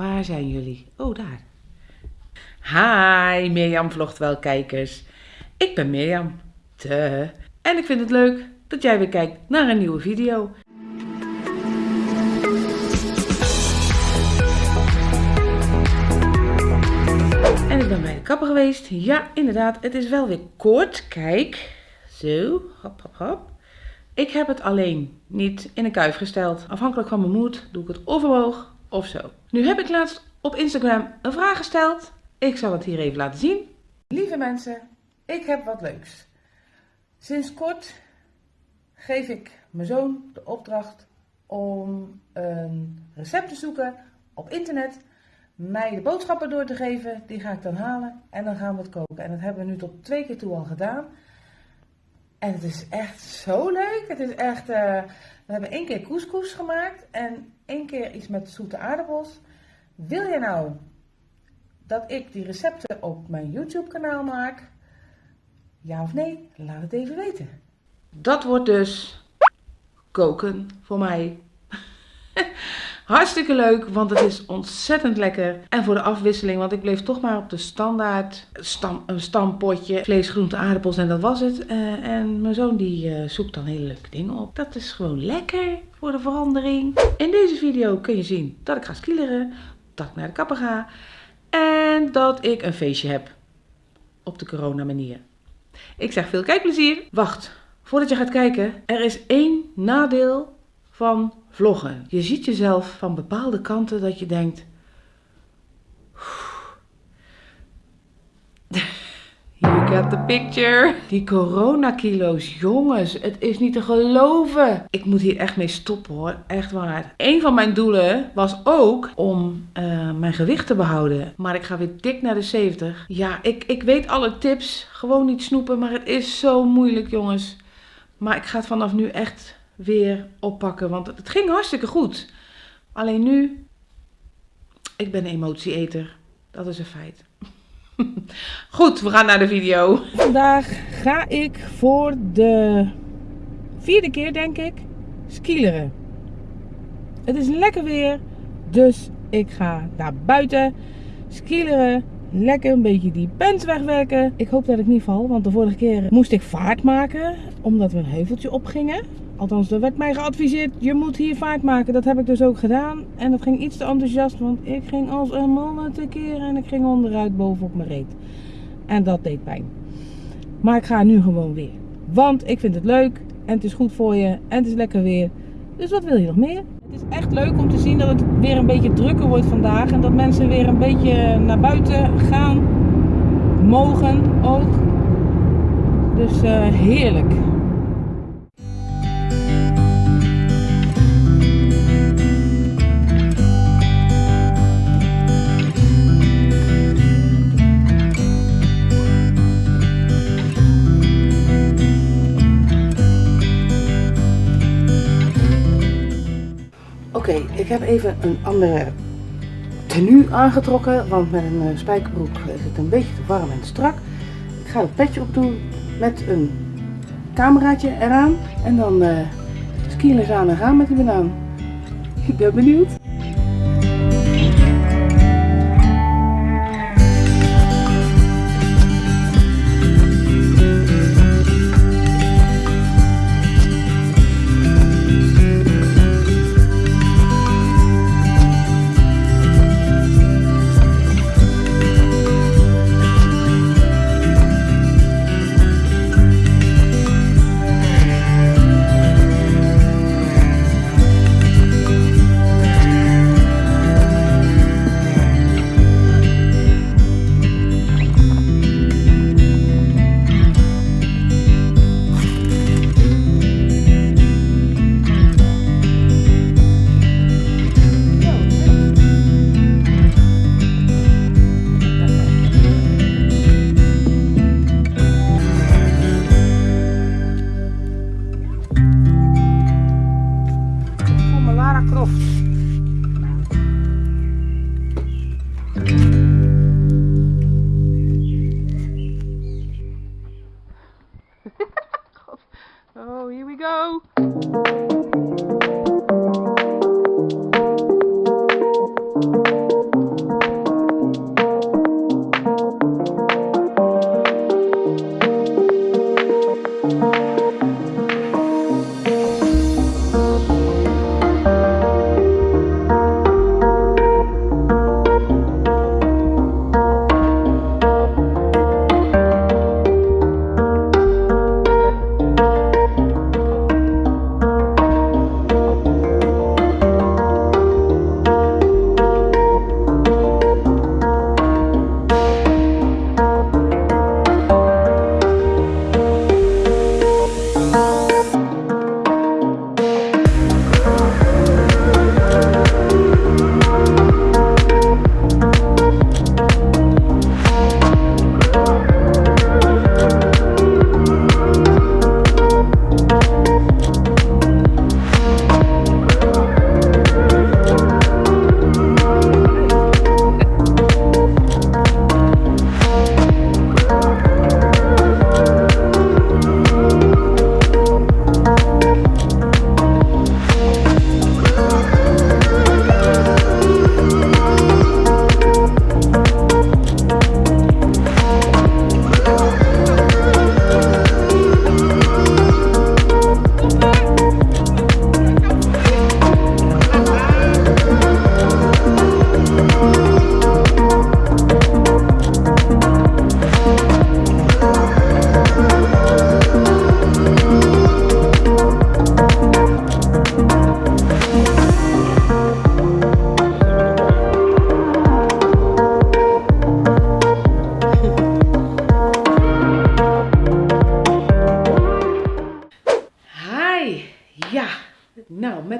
Waar zijn jullie? Oh, daar. Hi, Mirjam vlogt wel kijkers. Ik ben Mirjam. Te. En ik vind het leuk dat jij weer kijkt naar een nieuwe video. En ik ben bij de kapper geweest. Ja, inderdaad, het is wel weer kort. Kijk. Zo, hop, hop, hop. Ik heb het alleen niet in een kuif gesteld. Afhankelijk van mijn moed doe ik het overwoog of zo. Nu heb ik laatst op Instagram een vraag gesteld. Ik zal het hier even laten zien. Lieve mensen, ik heb wat leuks. Sinds kort geef ik mijn zoon de opdracht om een recept te zoeken op internet. Mij de boodschappen door te geven, die ga ik dan halen en dan gaan we het koken. En dat hebben we nu tot twee keer toe al gedaan. En het is echt zo leuk. Het is echt, uh, we hebben één keer couscous gemaakt en één keer iets met zoete aardappels. Wil je nou dat ik die recepten op mijn YouTube kanaal maak? Ja of nee? Laat het even weten. Dat wordt dus koken voor mij. Hartstikke leuk, want het is ontzettend lekker. En voor de afwisseling, want ik bleef toch maar op de standaard stam, een stampotje. Vlees, groente, aardappels en dat was het. Uh, en mijn zoon die uh, zoekt dan hele leuke dingen op. Dat is gewoon lekker voor de verandering. In deze video kun je zien dat ik ga skileren, dat ik naar de kapper ga. En dat ik een feestje heb. Op de corona manier. Ik zeg veel kijkplezier. Wacht, voordat je gaat kijken. Er is één nadeel van vloggen. Je ziet jezelf van bepaalde kanten dat je denkt. You got the picture. Die coronakilo's, jongens, het is niet te geloven. Ik moet hier echt mee stoppen hoor, echt waar. Een van mijn doelen was ook om uh, mijn gewicht te behouden. Maar ik ga weer dik naar de 70. Ja, ik, ik weet alle tips. Gewoon niet snoepen, maar het is zo moeilijk jongens. Maar ik ga het vanaf nu echt weer oppakken. Want het ging hartstikke goed. Alleen nu, ik ben emotieeter. Dat is een feit. Goed, we gaan naar de video. Vandaag ga ik voor de vierde keer, denk ik, skileren. Het is lekker weer, dus ik ga naar buiten skileren. Lekker een beetje die pens wegwerken. Ik hoop dat ik niet val, want de vorige keer moest ik vaart maken, omdat we een heuveltje opgingen. Althans, er werd mij geadviseerd, je moet hier vaart maken. Dat heb ik dus ook gedaan. En dat ging iets te enthousiast, want ik ging als een man tekeer en ik ging onderuit bovenop mijn reet. En dat deed pijn. Maar ik ga nu gewoon weer. Want ik vind het leuk en het is goed voor je en het is lekker weer. Dus wat wil je nog meer? Het is echt leuk om te zien dat het weer een beetje drukker wordt vandaag. En dat mensen weer een beetje naar buiten gaan. Mogen ook. Dus uh, heerlijk. Heb even een andere tenue aangetrokken, want met een uh, spijkerbroek is het een beetje te warm en strak. Ik ga het petje op doen met een cameraatje eraan en dan uh, skilers aan en gaan met die banaan. Ik ben benieuwd.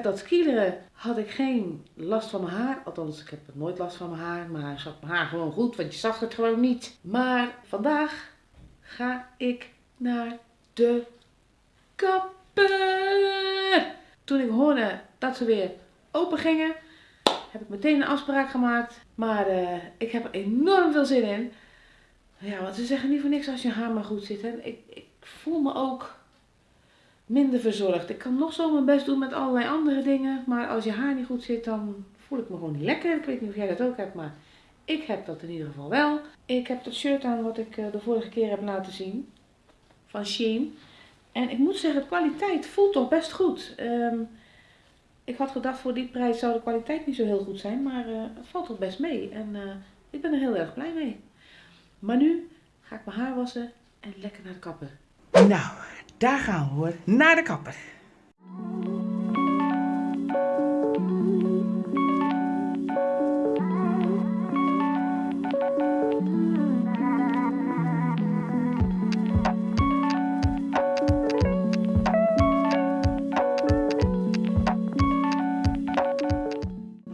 Dat skileren had ik geen last van mijn haar. Althans, ik heb nooit last van mijn haar. Maar zat mijn haar gewoon goed, want je zag het gewoon niet. Maar vandaag ga ik naar de kapper. Toen ik hoorde dat ze weer open gingen, heb ik meteen een afspraak gemaakt. Maar uh, ik heb er enorm veel zin in. Ja, want ze zeggen niet voor niks als je haar maar goed zit. Hè. Ik, ik voel me ook minder verzorgd. Ik kan nog zo mijn best doen met allerlei andere dingen. Maar als je haar niet goed zit, dan voel ik me gewoon niet lekker. Ik weet niet of jij dat ook hebt, maar ik heb dat in ieder geval wel. Ik heb dat shirt aan wat ik eh, de vorige keer heb laten zien. Van Shein. En ik moet zeggen, de kwaliteit voelt toch best goed. Ehm, ik had gedacht voor die prijs zou de kwaliteit niet zo heel goed zijn. Maar uh, het valt toch best mee. En uh, ik ben er heel erg blij mee. Maar nu ga ik mijn haar wassen en lekker naar de kapper. Nou, daar gaan we hoor. Naar de kapper.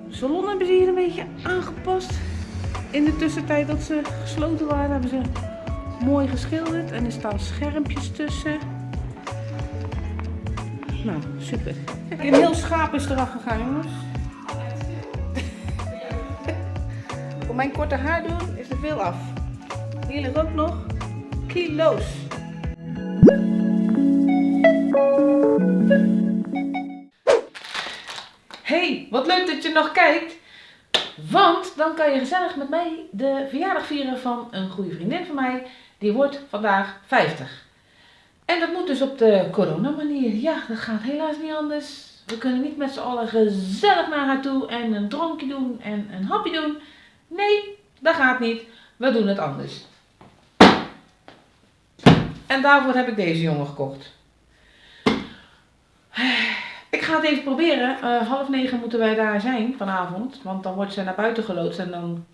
salon hebben ze hier een beetje aangepast. In de tussentijd dat ze gesloten waren hebben ze mooi geschilderd en er staan schermpjes tussen. Nou, super. Een heel schaap is eraf gegaan, jongens. Voor mijn korte haar doen is er veel af. Hier ligt ook nog kilo's. Hey, wat leuk dat je nog kijkt. Want dan kan je gezellig met mij de verjaardag vieren van een goede vriendin van mij. Die wordt vandaag 50. En dat moet dus op de corona manier. Ja, dat gaat helaas niet anders. We kunnen niet met z'n allen gezellig naar haar toe en een drankje doen en een hapje doen. Nee, dat gaat niet. We doen het anders. En daarvoor heb ik deze jongen gekocht. Ik ga het even proberen. Uh, half negen moeten wij daar zijn vanavond. Want dan wordt ze naar buiten geloodst. En dan,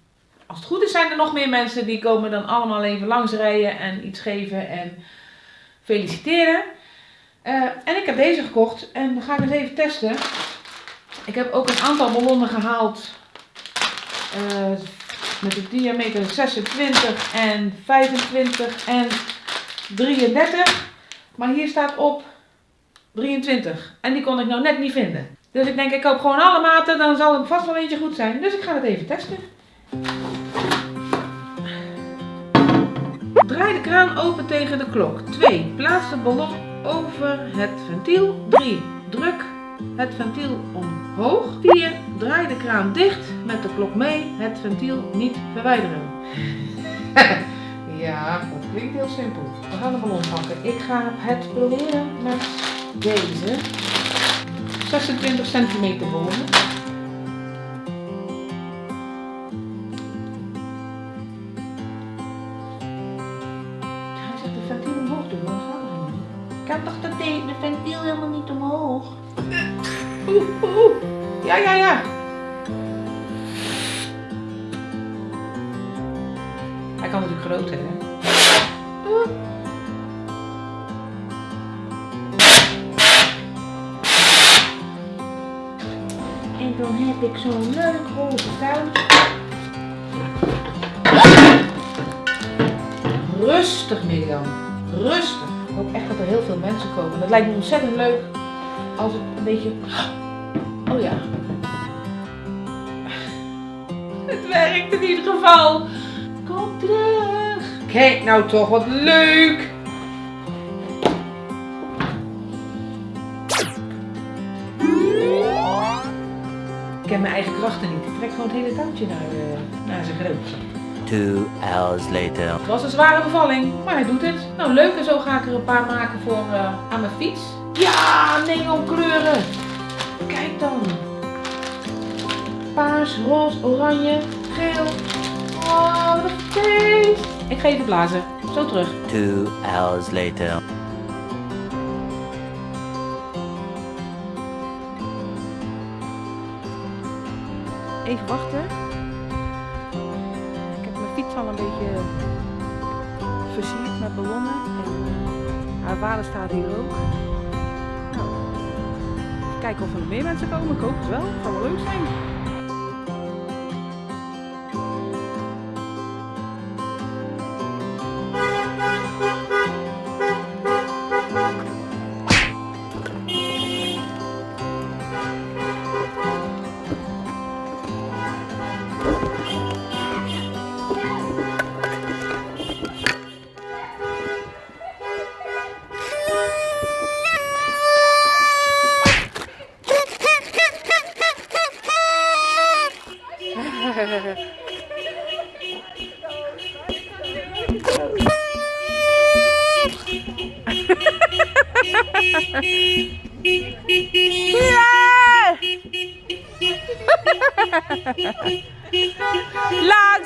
als het goed is, zijn er nog meer mensen die komen dan allemaal even langs rijden en iets geven en feliciteren. Uh, en ik heb deze gekocht en dan ga ik even testen. Ik heb ook een aantal ballonnen gehaald. Uh, met de diameter 26 en 25 en 33. Maar hier staat op 23. En die kon ik nou net niet vinden. Dus ik denk, ik koop gewoon alle maten, dan zal het vast wel eentje goed zijn. Dus ik ga het even testen. Draai de kraan open tegen de klok. 2. Plaats de ballon over het ventiel. 3. Druk het ventiel omhoog. 4. Draai de kraan dicht met de klok mee. Het ventiel niet verwijderen. ja, dat klinkt heel simpel. We gaan de ballon pakken. Ik ga het proberen met deze 26 centimeter ballon. Oeh, oeh. Ja, ja, ja. Hij kan natuurlijk groter, hè? En dan heb ik zo'n leuk roze tuintje. Rustig Mirjam, rustig. Ik hoop echt dat er heel veel mensen komen. Dat lijkt me ontzettend leuk als het een beetje... Oh ja. Het werkt in ieder geval. Kom terug. Kijk nou toch, wat leuk. Ik ken mijn eigen krachten niet. Ik trek gewoon het hele touwtje naar, uh, naar zijn grootje. Two hours later. Het was een zware bevalling, maar hij doet het. Nou leuk en zo ga ik er een paar maken voor uh, aan mijn fiets. Ja, neonkleuren. Kijk dan. Paars, roze, oranje, geel. Oh, wat een feest. Ik ga even blazen. Zo terug. Two hours later. Even wachten. Ik heb mijn fiets al een beetje versierd met ballonnen. En haar vader staat hier ook. Kijken of er nog meer mensen komen. Ik hoop het wel. Het leuk zijn. Lang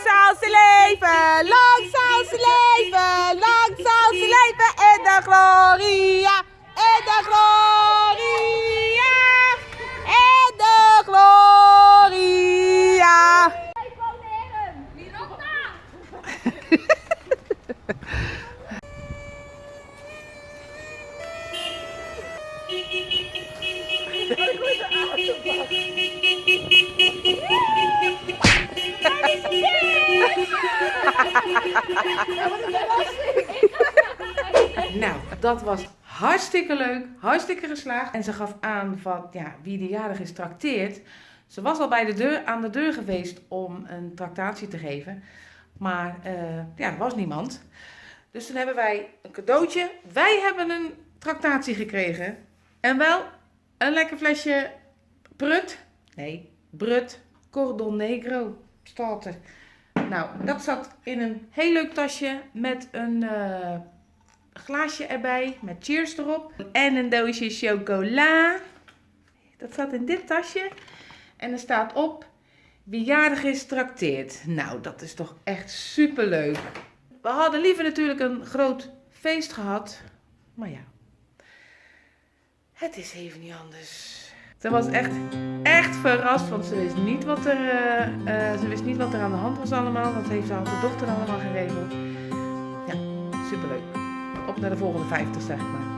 zal ze leven, lang zal ze leven, lang zal ze leven in de gloria, in de gloria, in de gloria. Nou, dat was hartstikke leuk, hartstikke geslaagd. En ze gaf aan van, ja, wie de jarig is trakteert. Ze was al bij de deur, aan de deur geweest om een tractatie te geven. Maar eh, ja, er was niemand. Dus toen hebben wij een cadeautje. Wij hebben een tractatie gekregen. En wel een lekker flesje Brut. Nee, Brut Cordon Negro staat er. Nou, dat zat in een heel leuk tasje met een eh, glaasje erbij met cheers erop. En een doosje chocola. Dat zat in dit tasje. En er staat op, wie is trakteert. Nou, dat is toch echt super leuk. We hadden liever natuurlijk een groot feest gehad. Maar ja, het is even niet anders. Ze was echt, echt verrast, want ze wist niet wat er, eh, eh, ze wist niet wat er aan de hand was allemaal. Dat heeft haar dochter allemaal geregeld. Ja, superleuk. Op naar de volgende 50, zeg maar.